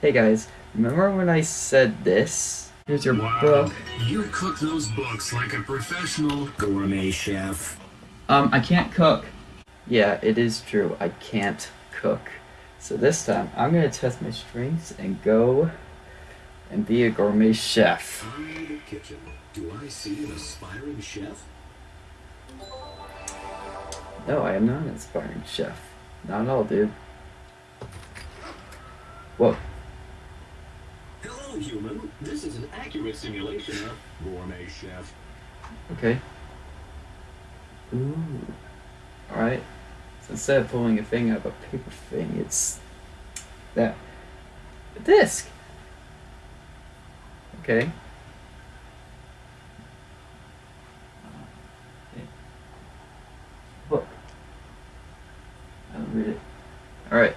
Hey guys, remember when I said this? Here's your Wow, book. you cook those books like a professional gourmet chef. Um, I can't cook. Yeah, it is true. I can't cook. So this time, I'm gonna test my strengths and go and be a gourmet chef. In the kitchen. Do I see an aspiring chef? No, I am not an aspiring chef. Not at all, dude. Whoa. Human. This is an accurate simulation of gourmet chef. Okay. Ooh. Alright. So instead of pulling a thing out of a paper thing, it's that a disc. Okay. Book. I don't read it. Alright.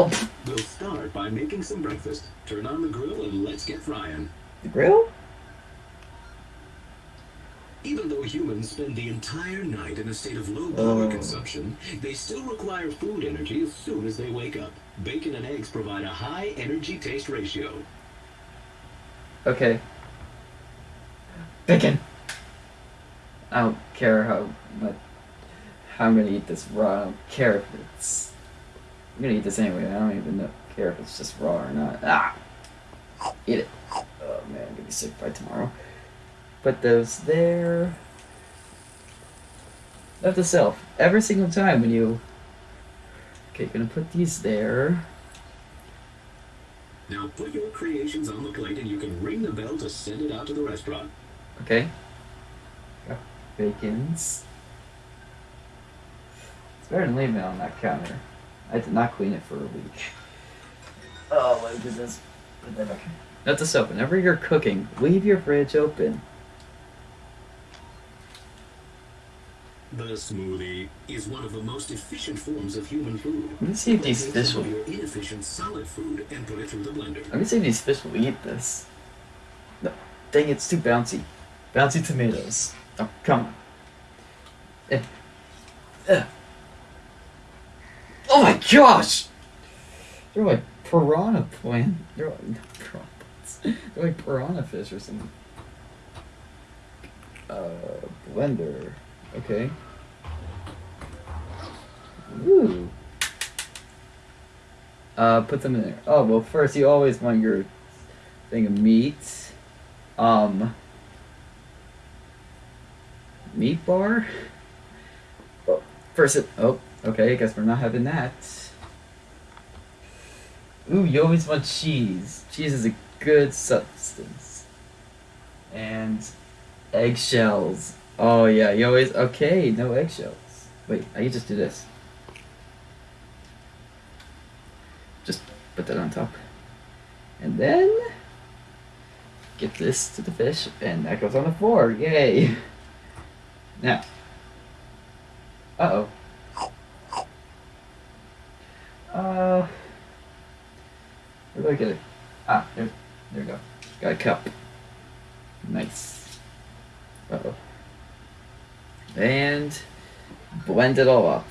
Oh, We'll start by making some breakfast. Turn on the grill and let's get frying. the grill? Even though humans spend the entire night in a state of low oh. power Oh. consumption, they still require food energy as soon as they wake up. Bacon and eggs provide a high energy taste ratio. Okay. Bacon. I don't care how much how I'm gonna eat this raw. I don't care if it's. I'm gonna eat this anyway. I don't even know, care if it's just raw or not. Ah, eat it. Oh man, I'm gonna be sick by tomorrow. Put those there. Note to self: every single time when you. Okay, gonna put these there. Now put your creations on the plate and you can ring the bell to send it out to the restaurant. Okay. Got bacons. It's better than leaving it on that counter. I did not clean it for a week. Oh my goodness. Put that back. Note to self, whenever you're cooking, leave your fridge open. The smoothie is one of the most efficient forms of human food. Let me see if these fish will. of your inefficient solid food and put it through the blender. Let me see if these fish will eat this. No, dang, it's too bouncy. Bouncy tomatoes. Oh, come on. Eh. Eh. Oh my gosh! They're like piranha plant. They're like not piranha plants. They're like piranha fish or something. Uh, blender. Okay. Ooh. Uh, put them in there. Oh well, first you always want your thing of meat. Um. Meat bar. Oh, first it. Oh, okay. I guess we're not having that. Ooh, you always want cheese. Cheese is a good substance. And eggshells. Oh yeah, you always okay. No eggshells. Wait, I can just do this. Just put that on top. And then get this to the fish, and that goes on the floor. Yay! Now, uh oh. Uh, where do I get it? Ah, there, there we go. Got a cup. Nice. Uh oh. And blend it all up.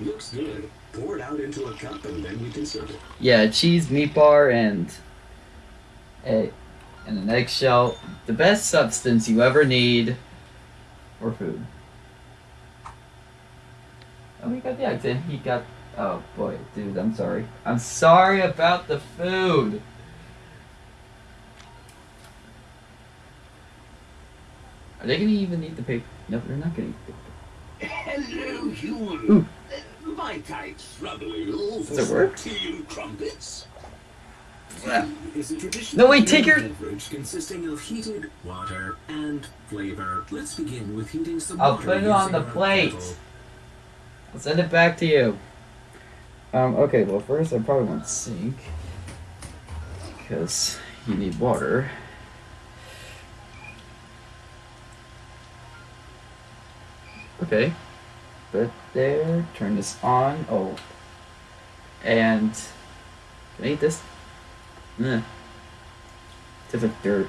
Looks good. Pour it out into a cup and then we can serve it. Yeah, cheese, meat bar, and a and an eggshell. The best substance you ever need for food. Oh, we got the eggs in. He got. Oh boy, dude, I'm sorry. I'm sorry about the food. Are they gonna even eat the paper? No, they're not gonna eat the paper. Hello, human. Ooh. My type's rather ill for Does it work? tea crumpets. Yeah. Is a traditional No, wait, take your- beverage consisting of heated water and flavor. Let's begin with heating some I'll water put it on the plate. kettle. I'll send it back to you. Um, okay, well, first I probably want sink. Because you need water. Okay. It there. Turn this on. Oh. And. Can I eat this? Nah. Tastes like dirt.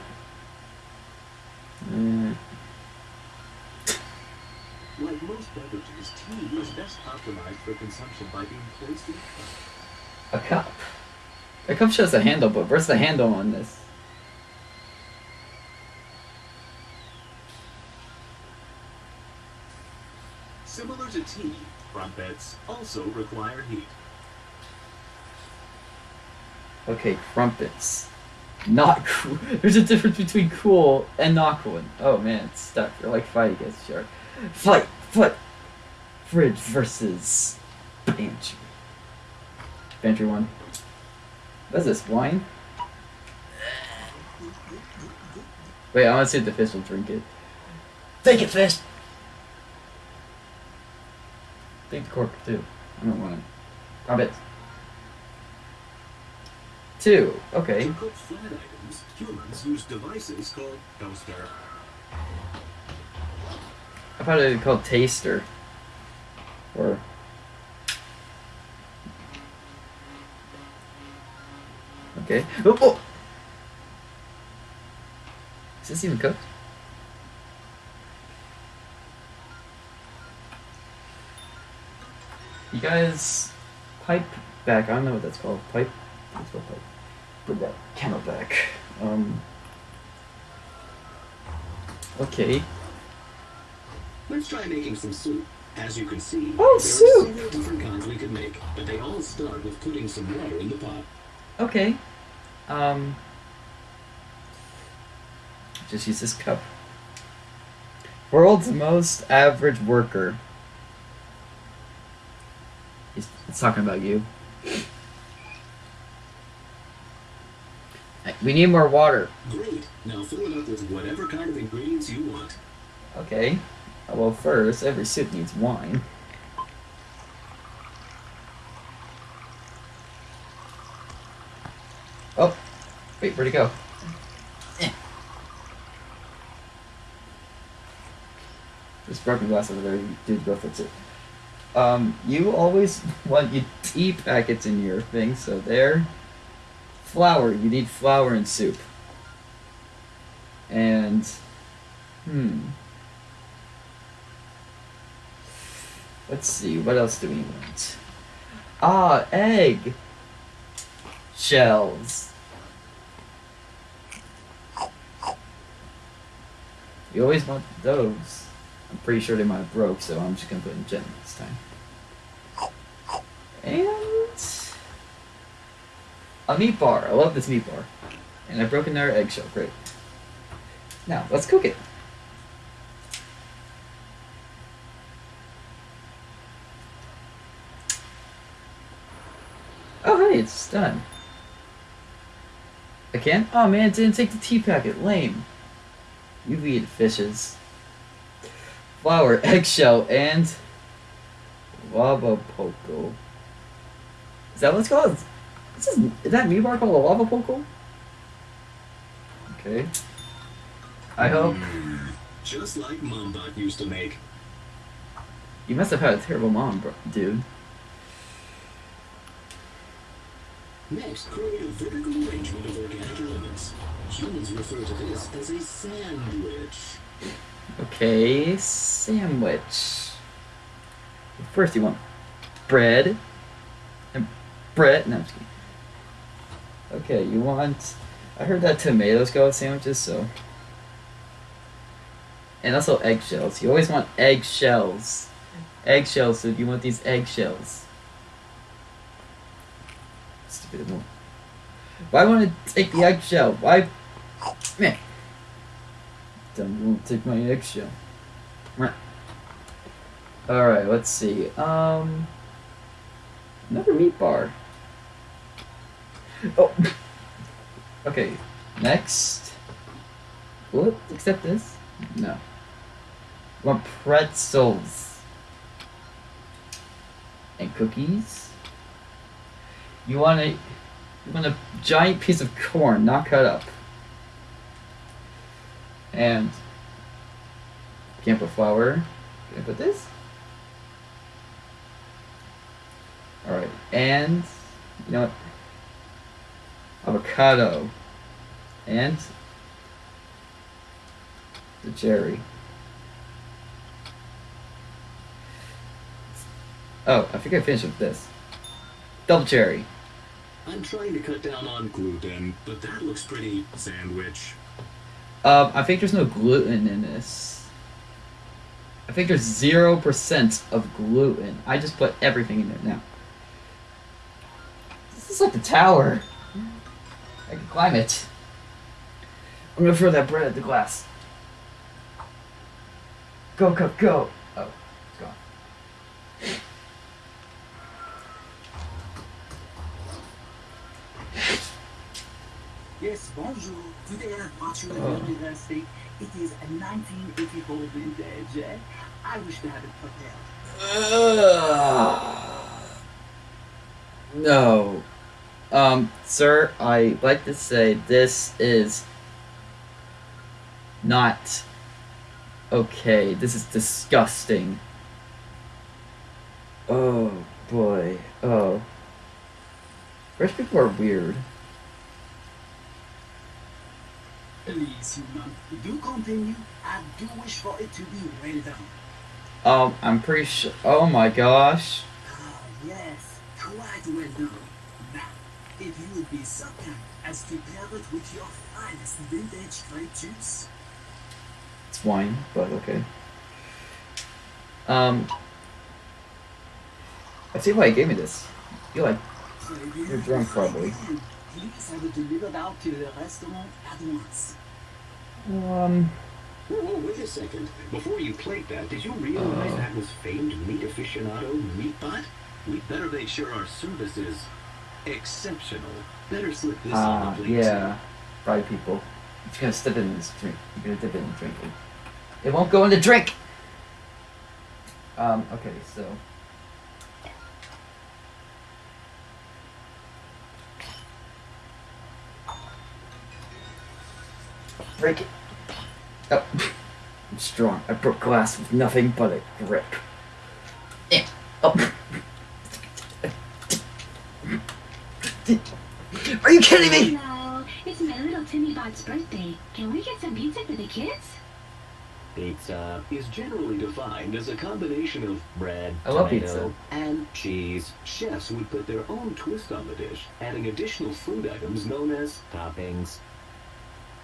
Mm. Most beverages, tea is best optimized for consumption by being placed in a cup. A cup. The cup shows the handle, but where's the handle on this? Similar to tea, crumpets also require heat. Okay, crumpets. Not cool. There's a difference between cool and not cool. Oh man, it's stuck. You're like fight against shark. Fight, fight. Fridge versus pantry. Pantry one. What's this? Wine? Wait, I want to see if the fish will drink it. Take it, fish. Take the cork too. I don't want it. Crumpets. Two. Okay. To cook flat items, humans use devices called toaster. I thought it was called taster. Or Okay. Oh, oh. Is this even cooked? You guys pipe back. I don't know what that's called. Pipe. That's called pipe. Put that camera back. Um. Okay. Let's try making some soup. As you can see, Oh, there soup! are several different kinds we could make, but they all start with putting some water in the pot. Okay. Um. Just use this cup. World's most average worker. He's, he's talking about you. We need more water. Great. Now fill it up with whatever kind of ingredients you want. Okay. Well, first, every soup needs wine. Oh, wait, where'd it go? Eh. This broken glass over there, you did go fix it. Um, you always want your tea packets in your thing, so there. Flour, you need flour in soup. And, hmm. Let's see, what else do we want? Ah, egg shells. You always want those. I'm pretty sure they might have broke, so I'm just gonna put in gem this time. And a meat bar. I love this meat bar. And I've broken their eggshell. Great. Now let's cook it. It's done. Again? Oh man, it didn't take the tea packet. Lame. You eat fishes. Flour, eggshell, and lava poco. Is that what it's called? This is, is that meat bar called a lava poco? Okay. I mm, hope Just like Mombot used to make. you must have had a terrible mom, bro, dude. Next, create a vertical arrangement of organic elements. Humans refer to this as a sandwich. Okay, sandwich. First, you want bread and bread. No. Okay, you want. I heard that tomatoes go with sandwiches, so. And also eggshells. You always want eggshells. Eggshells, so if you want these eggshells. Stupid one. Why want to take the eggshell? Why? Don't won't take my eggshell. Alright, let's see. Um. Another meat bar. Oh! Okay, next. It accept this? No. I want pretzels. And cookies. You want a. You want a giant piece of corn, not cut up. And can't put flour. Can I put this? Alright, and you know what? Avocado. And the cherry. Oh, I think I finished with this. Double cherry. I'm trying to cut down on gluten, but that looks pretty sandwich. Um, I think there's no gluten in this. I think there's zero percent of gluten. I just put everything in there now. This is like the tower. I can climb it. I'm gonna throw that bread at the glass. Go, go, go! Oh, it's gone. Yes, bonjour. Today I brought you a Oh. lovely rustic. It is a 1984 vintage. eh? I wish to have it prepared. Ugh. No. Um, sir, I like to say this is not okay. This is disgusting. Oh boy. Oh. Rich people are weird. Please, human, do continue. I do wish for it to be well done. Um, I'm pretty sure. Oh my gosh. Ah, yes, quite well done. Now, if you would be so kind as to pair it with your finest vintage grape juice. It's wine, but okay. Um, I see why he gave me this. You're like You're drunk, probably. Please have it delivered out to the restaurant at once. Um. Whoa, whoa, wait a second. Before you plate that, did you realize Oh. that was famed meat aficionado Meatbot? We'd better make sure our service is exceptional. Better slip this on Ah, the plate. yeah. right, people. It's gonna step in this drink. You're gonna dip it in the drink. It won't go in the drink! Um, okay, so. Break it. Oh. I'm strong. I broke glass with nothing but a grip. Yeah. Oh. Are you kidding me? Hello, it's my little Timmy Bot's birthday. Can we get some pizza for the kids? Pizza is generally defined as a combination of bread, I tomato, pizza. and cheese. Chefs would put their own twist on the dish, adding additional food items known as toppings.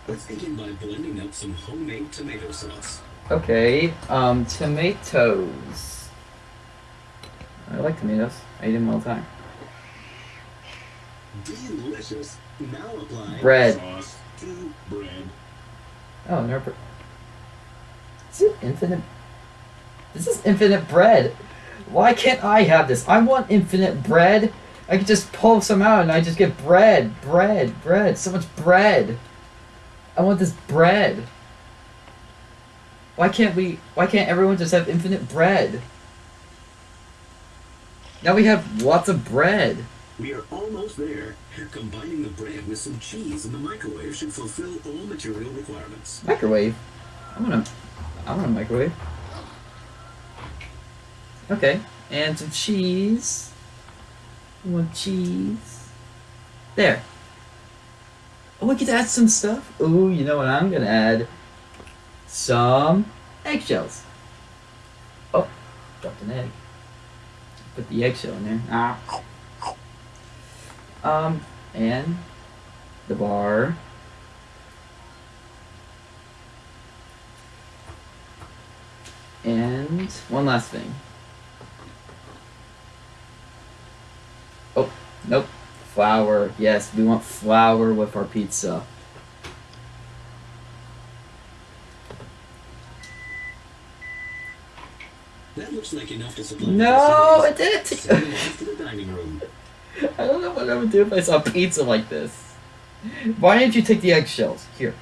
Let's begin by blending up some homemade tomato sauce. Okay, um, tomatoes. I like tomatoes. I eat them all the time. Delicious. Now apply Bread. sauce to bread. Oh, never. Is it infinite? This is infinite bread. Why can't I have this? I want infinite bread. I could just pull some out and I just get bread, bread, bread. So much bread. I want this bread. Why can't we? Why can't everyone just have infinite bread? Now we have lots of bread. We are almost there. Combining the bread with some cheese in the microwave should fulfill all material requirements. Microwave. I want to. I want a microwave. Okay, and some cheese. Want cheese. There. Oh, we to add some stuff. Ooh, you know what I'm gonna add? Some eggshells. Oh, dropped an egg. Put the eggshell in there. Ah. Um, and the bar. And one last thing. Oh, nope. Flour. Yes, we want flour with our pizza. That looks like enough to supply No, it did facilities. it. Send it off to the dining room. I don't know what I would do if I saw pizza like this. Why didn't you take the eggshells? Here.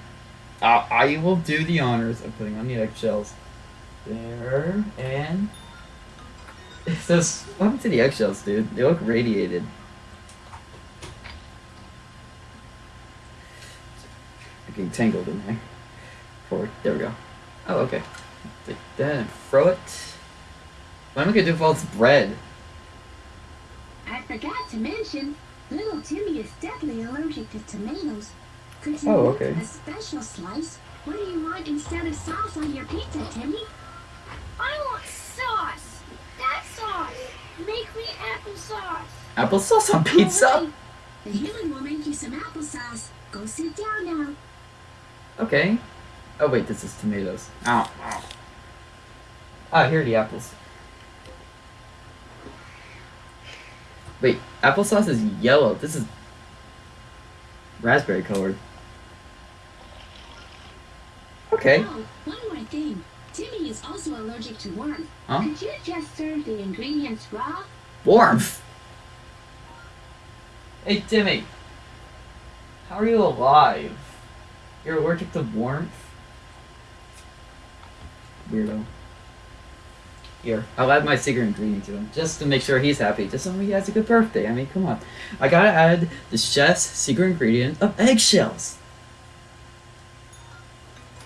Uh, I will do the honors of putting on the eggshells. There, and... It says, what happened to the eggshells, dude? They look radiated. Getting tangled in there. Forward. There we go. Oh, okay. Take that and throw it. What am I gonna do with all this bread? I forgot to mention, little Timmy is deathly allergic to tomatoes. Could you Oh, okay. a special slice? What do you want instead of sauce on your pizza, Timmy? I want sauce. That sauce. Make me applesauce. Applesauce on pizza? The human will make you some applesauce. Go sit down now. Okay. Oh wait, this is tomatoes. Ow. ow. Ah, here are the apples. Wait, applesauce is yellow. This is raspberry colored. Okay. Oh, one more thing. Timmy is also allergic to warmth. Huh? Could you just serve the ingredients raw? Warmth. Hey Timmy. How are you alive? You're allergic to warmth? Weirdo. Here, I'll add my secret ingredient to him, just to make sure he's happy, just so he has a good birthday. I mean, come on. I gotta add the chef's secret ingredient of eggshells.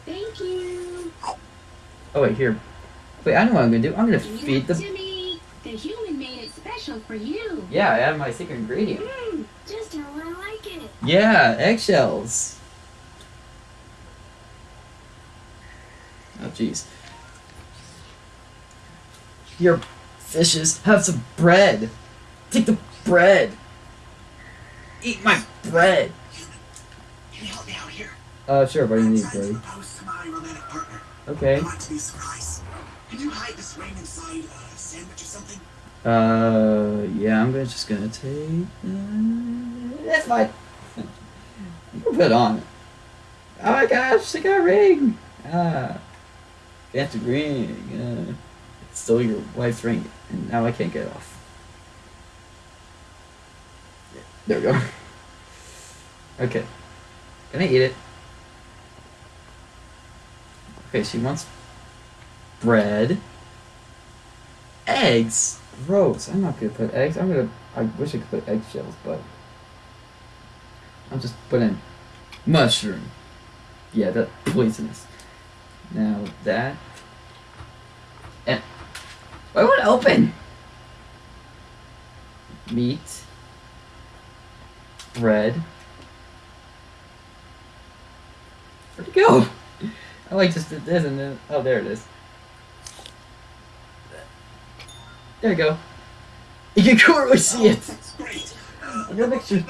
Thank you. Oh wait, here. Wait, I know what I'm gonna do. I'm gonna Eat feed the. Timmy. The human made it special for you. Yeah, I added my secret ingredient. Mmm, just how I like it. Yeah, eggshells. Oh jeez. Your fishes have some bread. Take the bread. Eat my bread. Can you help me out here? Uh, sure, but you need bread. propose to my romantic partner. Okay. I want it to be a. Can you hide this ring inside a sandwich or something? Uh, yeah, I'm gonna just gonna take. Uh, that's fine. you can put it on. Oh my gosh, they got a ring. Ah, fancy ring. Uh, it's still your wife's ring, and now I can't get it off. There we go. Okay, can I eat it? Okay, she wants bread eggs. Gross. I'm not gonna put eggs. I'm gonna. I wish I could put eggshells, but I'll just put in mushroom. Yeah, that's poisonous. Now that and why it open? Meat, bread. Where'd it go? I like just did this and then oh there it is. There you go. You can clearly see Oh, it. That's great. Uh, a picture.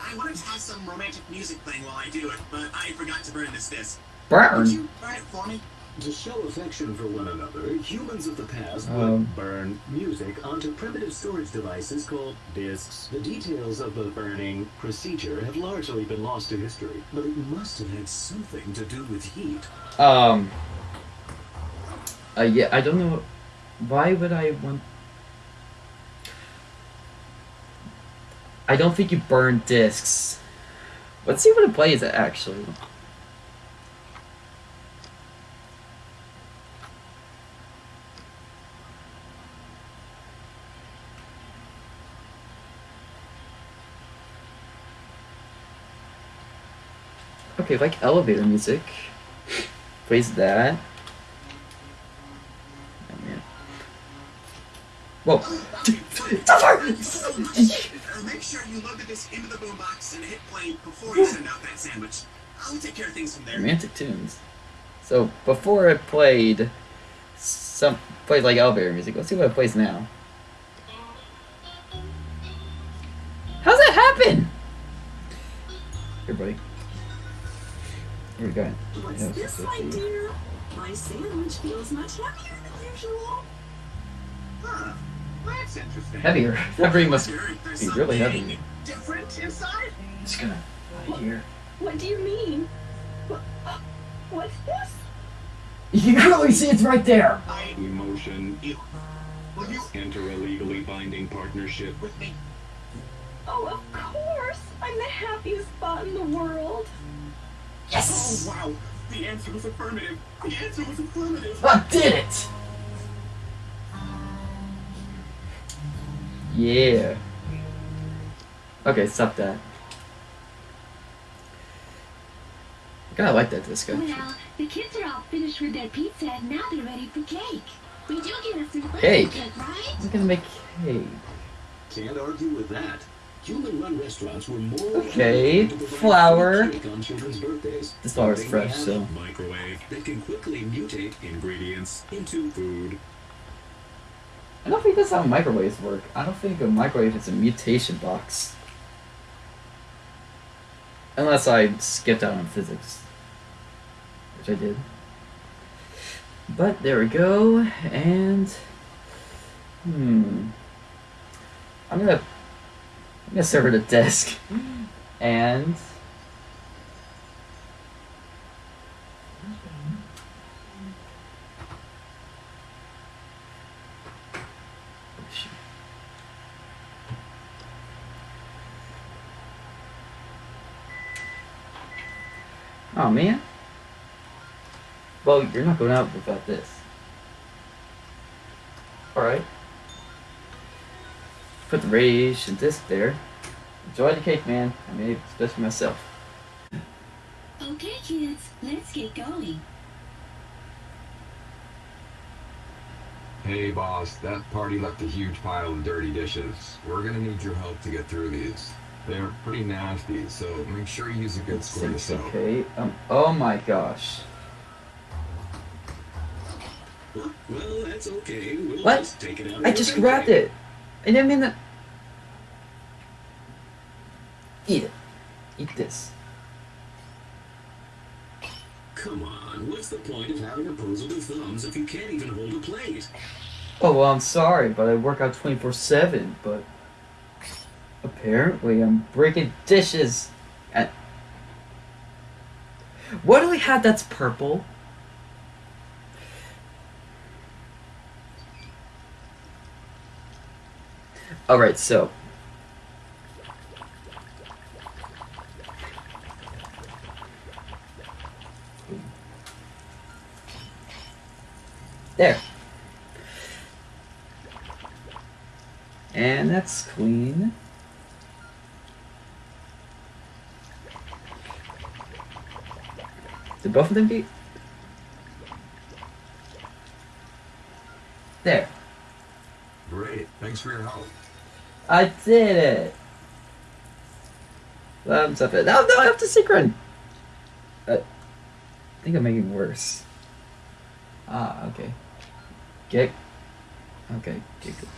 I wanted to have some romantic music playing while I do it, but I forgot to burn this disc. Would Burn. you burn for me? To show affection for one another, humans of the past Um. would burn music onto primitive storage devices called discs. The details of the burning procedure have largely been lost to history, but it must have had something to do with heat. Um. Uh, yeah, I don't know. Why would I want? I don't think you burn discs. Let's see what it plays actually. Okay, like elevator music. Plays that. Oh, man. Whoa. Make sure you load the disc into the boombox and hit play before you send out that sandwich. I'll take care of things from there. Romantic tunes. So before I played some played like elevator music. Let's see what it plays now. How's that happen? Here, buddy. Here we go. What's Yeah, this, so my cute. dear? My sandwich feels much heavier than usual. Huh. That's interesting. Heavier. That ring must be really heavy. Different inside? Just gonna hide here. What do you mean? What, uh, what's this? You can clearly see it's right there. I. Emotion. Will you Enter a legally binding partnership. with me? Oh, of course! I'm the happiest spot in the world. Yes. Oh, wow. The answer was affirmative. The answer was affirmative. I did it. Yeah. Okay, stop that. I kinda like that disco. Well, the kids are all finished with their pizza and now they're ready for cake. We do get a free Cake. cake, right? I'm gonna make cake. Can't argue with that. Human-run restaurants were more Okay, likely to provide flour. free cake on children's birthdays. This flour is fresh, so- Microwave that can quickly mutate ingredients into food. I don't think that's how microwaves work. I don't think a microwave is a mutation box. Unless I skipped out on physics. Which I did. But there we go, and hmm. I'm gonna I'm gonna serve at a desk. And Oh man. Well, you're not going out without this. Alright. Put the radiation disc there. Enjoy the cake, man. I made it especially myself. Okay, kids, let's get going. Hey boss, that party left a huge pile of dirty dishes. We're gonna need your help to get through these. They're pretty nasty, so make sure you use a good squirt of soap. okay. Um, oh my gosh. Well, that's okay. We'll What? just take it out. I just grabbed it. I didn't mean that. Eat it. Eat this. Come on, what's the point of having opposable thumbs if you can't even hold a plate? Oh well, I'm sorry, but I work out 24/7. But apparently, I'm breaking dishes. At what do we have that's purple? All right, so there. And that's clean. Did both of them get? There. Great, thanks for your help. I did it. Thumbs up. it. No, no, I have to synchron. Uh, I think I'm making it worse. Ah, okay. Get. Okay, get good.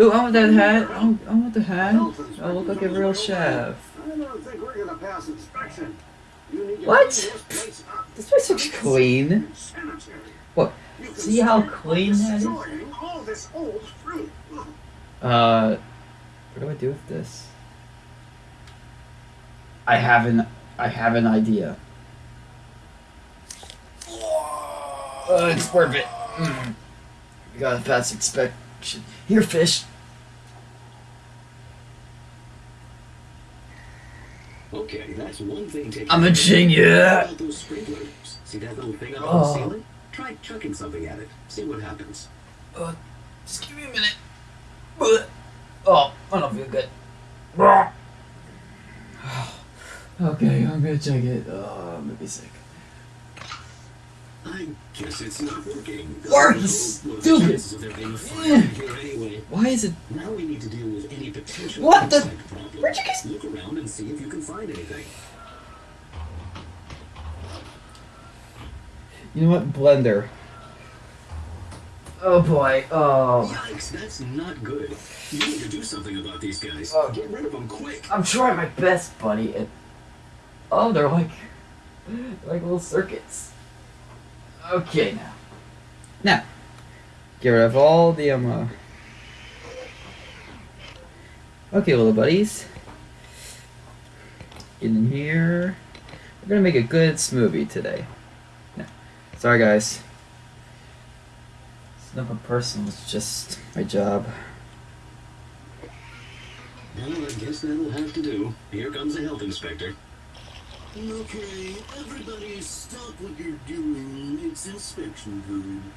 Ooh, I want that hat. I want the hat. I look like a real chef. What? this place looks clean. What? See how clean that is? Uh, what do I do with this? I have an I have an idea. Uh, it's worth it. Mm. We gotta pass inspection. Here, fish. Okay, that's one thing taken. I'm a care of. genius. Those sprinklers? See that little thing up on Oh. the ceiling? Try chucking something at it. See what happens. Uh, just give me a minute. Oh, I don't feel good. Okay, I'm gonna check it. Uh, oh, I'm gonna be sick. I guess it's not working. Work, Well, stupid. chances of there being a fire in here anyway. Why is it? Now we need to deal with any potential What the- insect problems. Where'd you guys- Look around and see if you can find anything. You know what? Blender. Oh boy. Oh. Yikes, that's not good. You need to do something about these guys. Oh. Get rid of them quick. I'm trying my best, buddy. It... Oh, they're like, like little circuits. Okay, now. Now, get rid of all the um. Uh... Okay, little buddies. Get in here. We're gonna make a good smoothie today. No, sorry guys. It's a person, It's just my job. Well, I guess that'll have to do. Here comes the health inspector. Okay, everybody stop what you're doing. It's inspection time.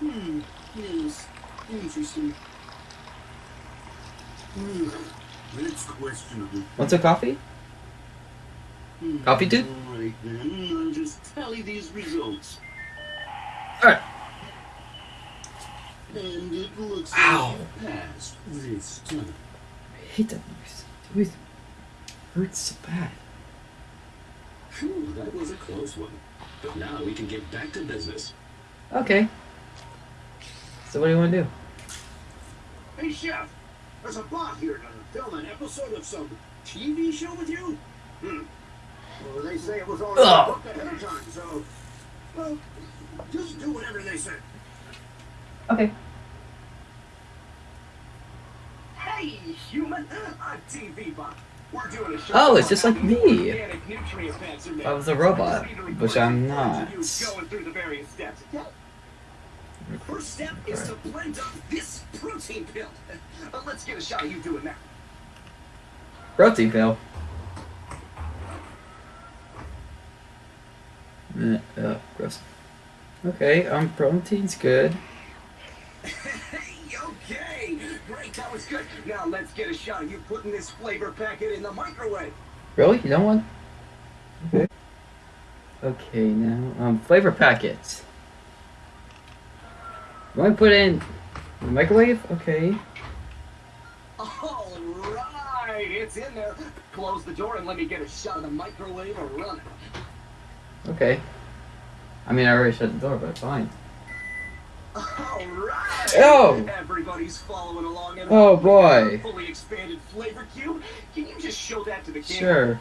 Hmm, yes, interesting. Hmm, that's questionable. Want some coffee? Hmm, Coffee, dude? Alright then, I'll just tally these results. Alright. And it looks Ow. like you passed this time. I hate that noise. It always hurts so bad. Phew, that was a close one. But now we can get back to business. Okay. So what do you want to do? Hey, chef. There's a bot here to film an episode of some TV show with you? Hmm. Well, they say it was all booked ahead of time, so well, just do whatever they say. Okay. Hey, human! I'm TV Bot. We're doing a show. Oh, it's just like me. Organic nutrient fats are made. I was a robot, which I'm not. of you, Going through the various steps. Yeah. First step is to blend up this protein pill. Uh, let's get a shot of you doing that. Protein pill. Eh, uh, gross. Okay, um, protein's good. Hey, okay. Great, that was good. Now let's get a shot of you putting this flavor packet in the microwave. Really? You don't want? Okay. Okay, now, um, flavor packets. You want to put in the microwave? Okay. All right, it's in there. Close the door and let me get a shot of the microwave and run it. Okay. I mean, I already shut the door, but fine. All right. Oh! Everybody's following along. And Oh, boy. Fully expanded flavor cube. Can you just show that to the camera? Sure.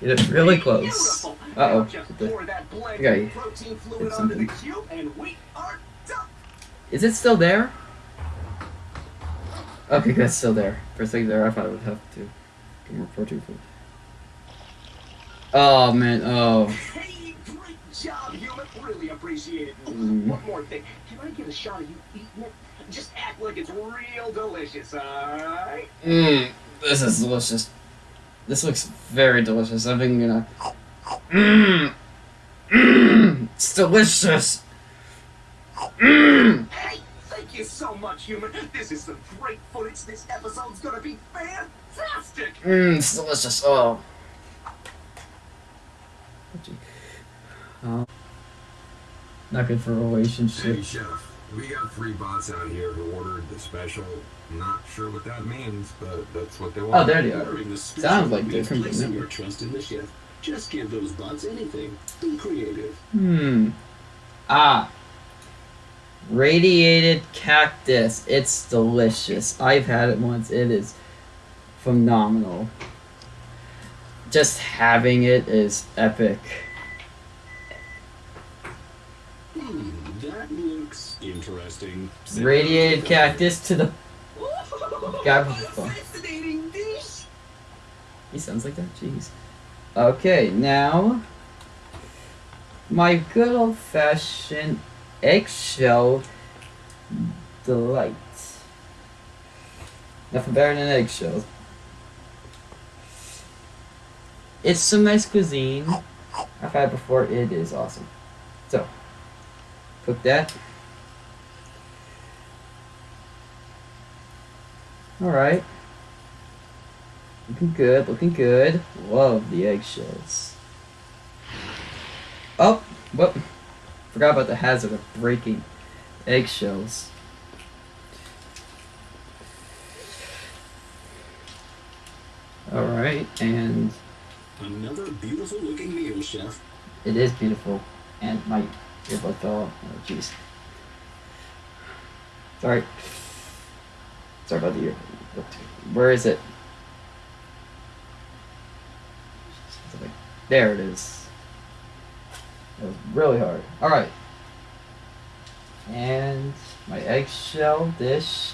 Get it really close. Uh-oh. Just pour that blend Okay. protein fluid onto the cube, and we are done. Is it still there? Okay, good, it's still there. For a second there, I thought I would have to get more protein food. Oh, man, oh. Hey, great job, appreciate it. Mm. One more thing. Can I get a shot of you eating it? Just act like it's real delicious, alright? Mmm, this is delicious. This looks very delicious. I've been gonna. Mmm! Mmm! It's delicious! Mmm! Hey, thank you so much, human. This is some great footage. This episode's gonna be fantastic. Mmm, it's delicious. Oh. Oh. Not good for a Hey, relationship. chef. We got three bots out here who ordered the special. Not sure what that means, but that's what they want. Oh, there they are. The Sounds like different, placing your trust in the chef. Just give those bots anything. Be creative. Hmm. Ah. Radiated cactus. It's delicious. I've had it once. It is phenomenal. Just having it is epic. Hmm, that looks interesting. Radiated cactus to the. Guy with the phone. Fascinating dish. He sounds like that? Jeez. Okay, now. My good old fashioned eggshell delight. Nothing better than eggshells. It's some nice cuisine. I've had it before. It is awesome. So, cook that. Alright. Looking good, looking good. Love the eggshells. Oh, whoop. Forgot about the hazard of breaking eggshells. Alright, and Another beautiful looking meal, chef. it is beautiful. And my earbud fell off. Oh, jeez. Sorry. Sorry about the ear. Where is it? There it is. It was really hard. Alright. And my eggshell dish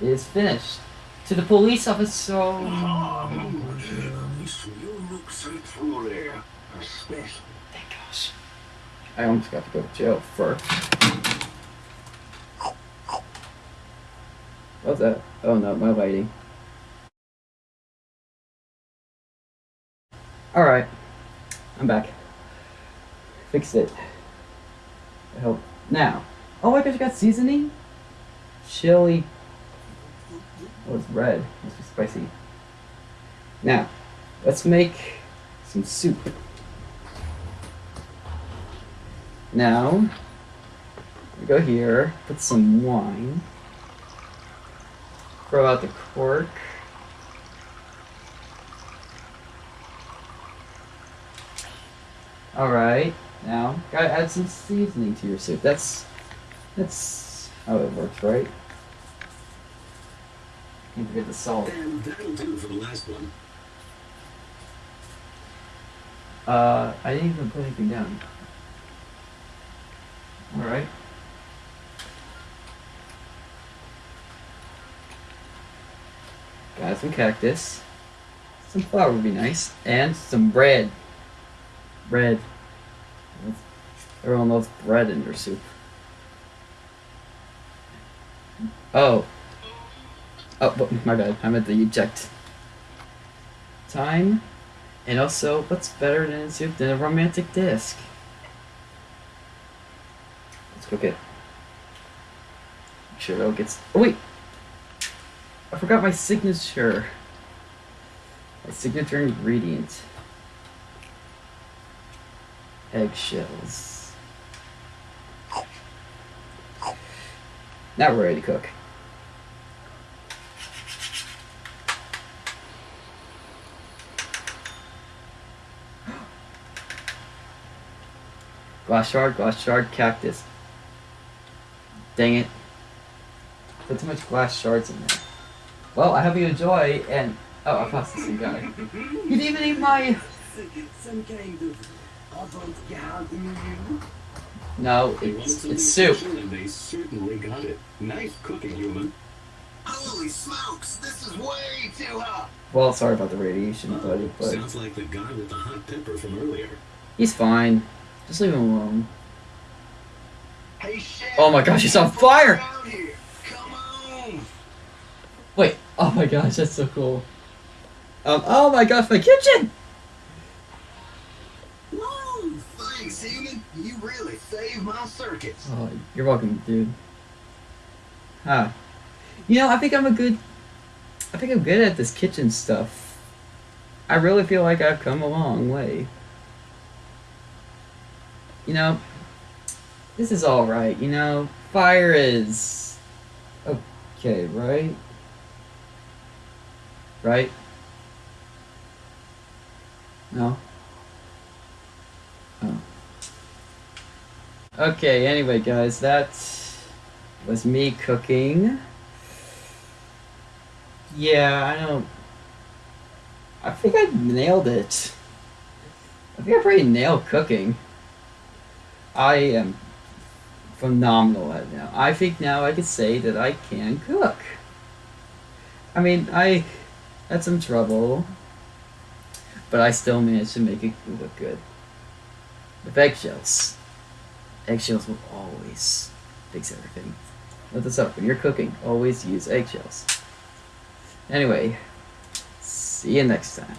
is finished. To the police officer. Oh, you look so truly special. Thank gosh. I almost got to go to jail first. What's that? Oh no, my lighting. Alright. I'm back. Fixed it. I hope. Now. Oh, I guess you got seasoning? Chili. Oh, it's red. Must be spicy. Now, let's make some soup. Now, we go here, put some wine, throw out the cork. Alright, now, gotta add some seasoning to your soup. That's, that's how it works, right? Can't forget the salt. And that'll do for the last one. Uh, I didn't even put anything down. Alright. Got some cactus. Some flour would be nice. And some bread. Bread. Everyone loves bread in their soup. Oh. Oh, my bad. I meant the eject time. And also, what's better than a soup than a romantic disc? Let's cook it. Make sure it all gets. Oh wait, I forgot my signature. My signature ingredient. Eggshells. Now we're ready to cook. Glass shard, glass shard, cactus. Dang it. Put too much glass shards in there. Well, I hope you enjoy, and... Oh, I passed the same guy. You didn't even eat my... Some kind of avant-garde menu. No, it's, it's soup. and they certainly got it. Nice cooking, human. Holy smokes, this is way too hot. Well, sorry about the radiation, buddy, but Sounds like the guy with the hot pepper from earlier. he's fine. Just leave him alone. Hey, chef. Oh my gosh, he's on fire! Out here. Come on. Wait, oh my gosh, that's so cool. Um, oh my gosh, my kitchen! Woo! Thanks, human. You really saved my circuits. Oh, you're welcome, dude. Huh. You know, I think I'm a good. I think I'm good at this kitchen stuff. I really feel like I've come a long way. You know, this is alright, you know? Fire is. Okay, right? Right? No? Oh. Okay, anyway, guys, that was me cooking. Yeah, I don't. I think I nailed it. I think I pretty nailed cooking. I am phenomenal at now. I think now I could say that I can cook. I mean, I had some trouble, but I still managed to make it look good. With eggshells. Eggshells will always fix everything. Let this up. When you're cooking, always use eggshells. Anyway, see you next time.